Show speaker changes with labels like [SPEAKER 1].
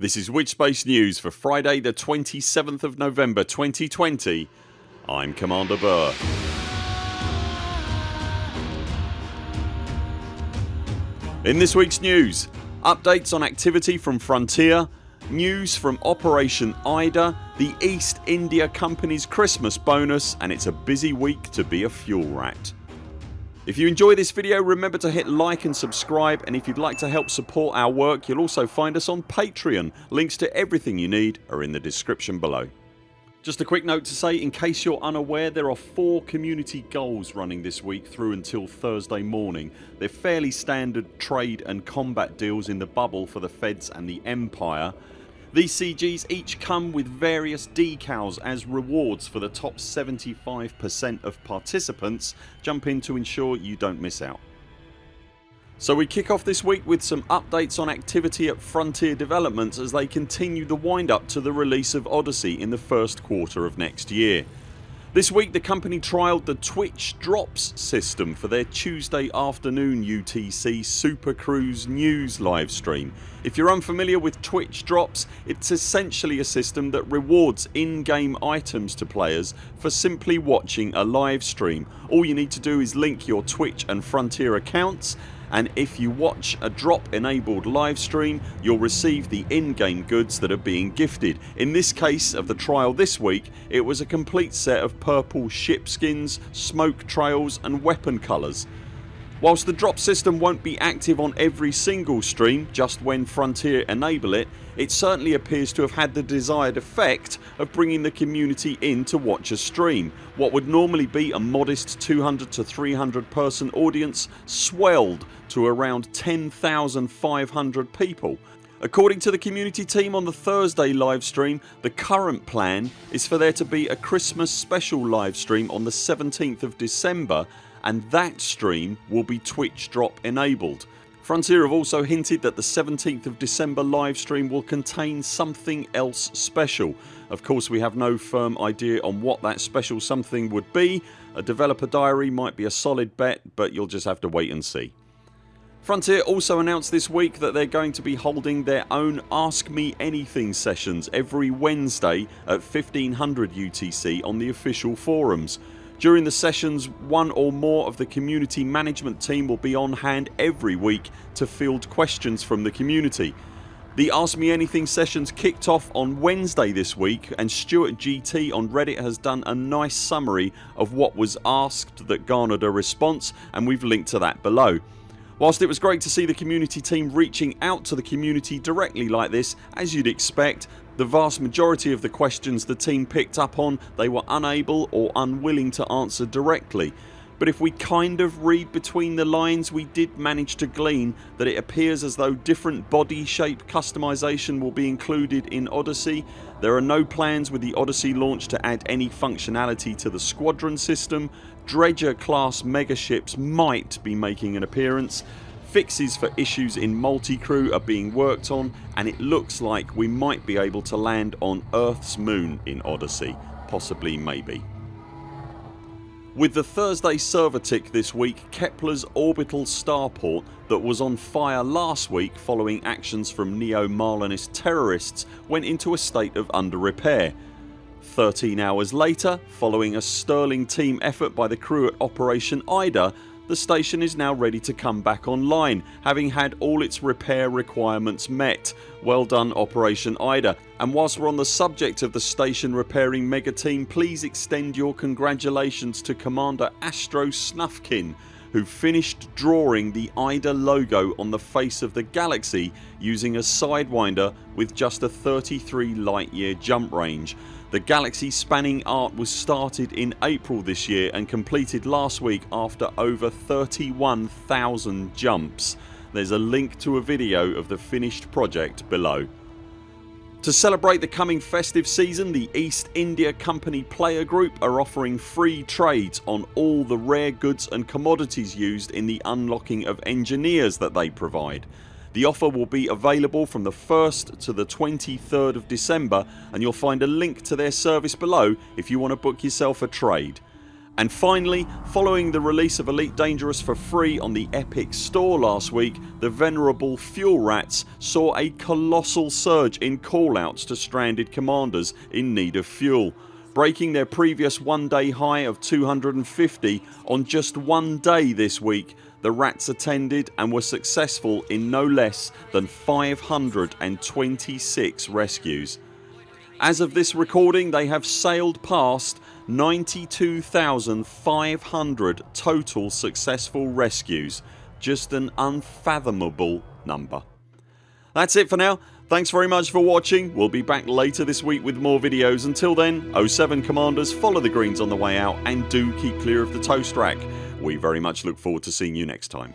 [SPEAKER 1] This is Witchspace News for Friday the 27th of November 2020 I'm Commander Burr. In this weeks news updates on activity from Frontier, news from Operation Ida, the East India Company's Christmas bonus and it's a busy week to be a fuel rat. If you enjoy this video remember to hit like and subscribe and if you'd like to help support our work you'll also find us on Patreon. Links to everything you need are in the description below. Just a quick note to say in case you're unaware there are four community goals running this week through until Thursday morning. They're fairly standard trade and combat deals in the bubble for the Feds and the Empire these CGs each come with various decals as rewards for the top 75% of participants. Jump in to ensure you don't miss out. So we kick off this week with some updates on activity at Frontier Developments as they continue the wind up to the release of Odyssey in the first quarter of next year. This week the company trialled the Twitch Drops system for their Tuesday afternoon UTC Super Cruise news livestream. If you're unfamiliar with Twitch Drops it's essentially a system that rewards in-game items to players for simply watching a live stream. All you need to do is link your Twitch and Frontier accounts and if you watch a drop enabled live stream you'll receive the in-game goods that are being gifted. In this case of the trial this week it was a complete set of purple ship skins, smoke trails and weapon colours. Whilst the drop system won't be active on every single stream just when Frontier enable it, it certainly appears to have had the desired effect of bringing the community in to watch a stream. What would normally be a modest 200 to 300 person audience swelled to around 10,500 people. According to the community team on the Thursday livestream the current plan is for there to be a Christmas special livestream on the 17th of December and that stream will be Twitch drop enabled. Frontier have also hinted that the 17th of December livestream will contain something else special. Of course we have no firm idea on what that special something would be. A developer diary might be a solid bet but you'll just have to wait and see. Frontier also announced this week that they're going to be holding their own Ask Me Anything sessions every Wednesday at 1500 UTC on the official forums. During the sessions one or more of the community management team will be on hand every week to field questions from the community. The Ask Me Anything sessions kicked off on Wednesday this week and Stuart GT on Reddit has done a nice summary of what was asked that garnered a response and we've linked to that below. Whilst it was great to see the community team reaching out to the community directly like this as you'd expect the vast majority of the questions the team picked up on they were unable or unwilling to answer directly but if we kind of read between the lines we did manage to glean that it appears as though different body shape customisation will be included in Odyssey. There are no plans with the Odyssey launch to add any functionality to the squadron system. Dredger class megaships might be making an appearance Fixes for issues in multi-crew are being worked on and it looks like we might be able to land on Earth's moon in Odyssey. Possibly maybe. With the Thursday server tick this week Kepler's orbital starport that was on fire last week following actions from neo-Marlinist terrorists went into a state of under repair. 13 hours later following a sterling team effort by the crew at Operation Ida the station is now ready to come back online having had all its repair requirements met. Well done Operation Ida and whilst we're on the subject of the station repairing mega team please extend your congratulations to Commander Astro Snufkin who finished drawing the IDA logo on the face of the galaxy using a Sidewinder with just a 33 light year jump range. The galaxy spanning art was started in April this year and completed last week after over 31,000 jumps. There's a link to a video of the finished project below. To celebrate the coming festive season the East India Company Player Group are offering free trades on all the rare goods and commodities used in the unlocking of engineers that they provide. The offer will be available from the 1st to the 23rd of December and you'll find a link to their service below if you want to book yourself a trade. And finally, following the release of Elite Dangerous for free on the Epic store last week the venerable Fuel Rats saw a colossal surge in callouts to stranded commanders in need of fuel breaking their previous one day high of 250 on just one day this week the rats attended and were successful in no less than 526 rescues. As of this recording they have sailed past 92,500 total successful rescues. Just an unfathomable number. That's it for now. Thanks very much for watching. We'll be back later this week with more videos. Until then 0 7 CMDRs follow the greens on the way out and do keep clear of the toast rack. We very much look forward to seeing you next time.